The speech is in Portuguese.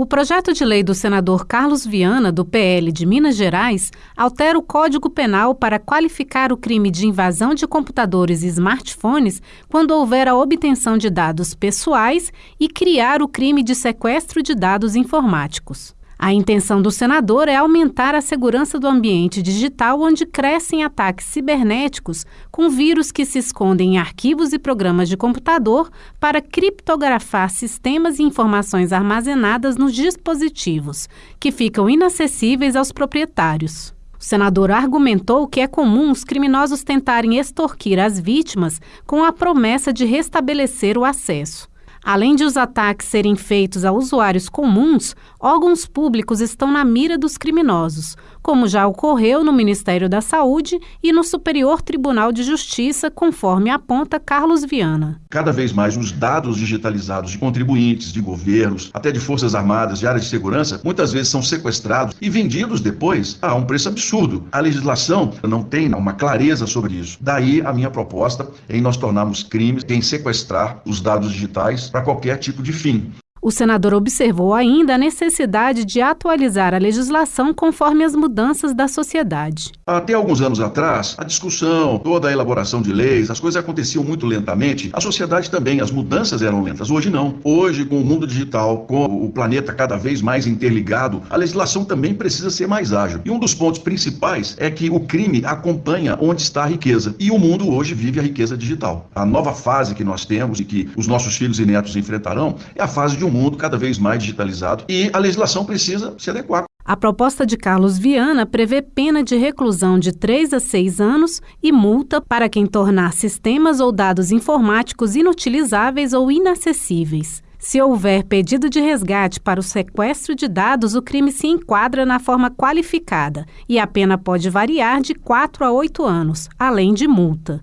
O projeto de lei do senador Carlos Viana, do PL de Minas Gerais, altera o Código Penal para qualificar o crime de invasão de computadores e smartphones quando houver a obtenção de dados pessoais e criar o crime de sequestro de dados informáticos. A intenção do senador é aumentar a segurança do ambiente digital onde crescem ataques cibernéticos com vírus que se escondem em arquivos e programas de computador para criptografar sistemas e informações armazenadas nos dispositivos, que ficam inacessíveis aos proprietários. O senador argumentou que é comum os criminosos tentarem extorquir as vítimas com a promessa de restabelecer o acesso. Além de os ataques serem feitos a usuários comuns, órgãos públicos estão na mira dos criminosos, como já ocorreu no Ministério da Saúde e no Superior Tribunal de Justiça, conforme aponta Carlos Viana. Cada vez mais os dados digitalizados de contribuintes, de governos, até de forças armadas, de áreas de segurança, muitas vezes são sequestrados e vendidos depois a um preço absurdo. A legislação não tem uma clareza sobre isso. Daí a minha proposta em nós tornarmos crimes em sequestrar os dados digitais para qualquer tipo de fim. O senador observou ainda a necessidade de atualizar a legislação conforme as mudanças da sociedade. Até alguns anos atrás, a discussão, toda a elaboração de leis, as coisas aconteciam muito lentamente. A sociedade também, as mudanças eram lentas. Hoje não. Hoje, com o mundo digital, com o planeta cada vez mais interligado, a legislação também precisa ser mais ágil. E um dos pontos principais é que o crime acompanha onde está a riqueza. E o mundo hoje vive a riqueza digital. A nova fase que nós temos e que os nossos filhos e netos enfrentarão é a fase de um mundo cada vez mais digitalizado e a legislação precisa se adequar. A proposta de Carlos Viana prevê pena de reclusão de 3 a 6 anos e multa para quem tornar sistemas ou dados informáticos inutilizáveis ou inacessíveis. Se houver pedido de resgate para o sequestro de dados, o crime se enquadra na forma qualificada e a pena pode variar de 4 a 8 anos, além de multa.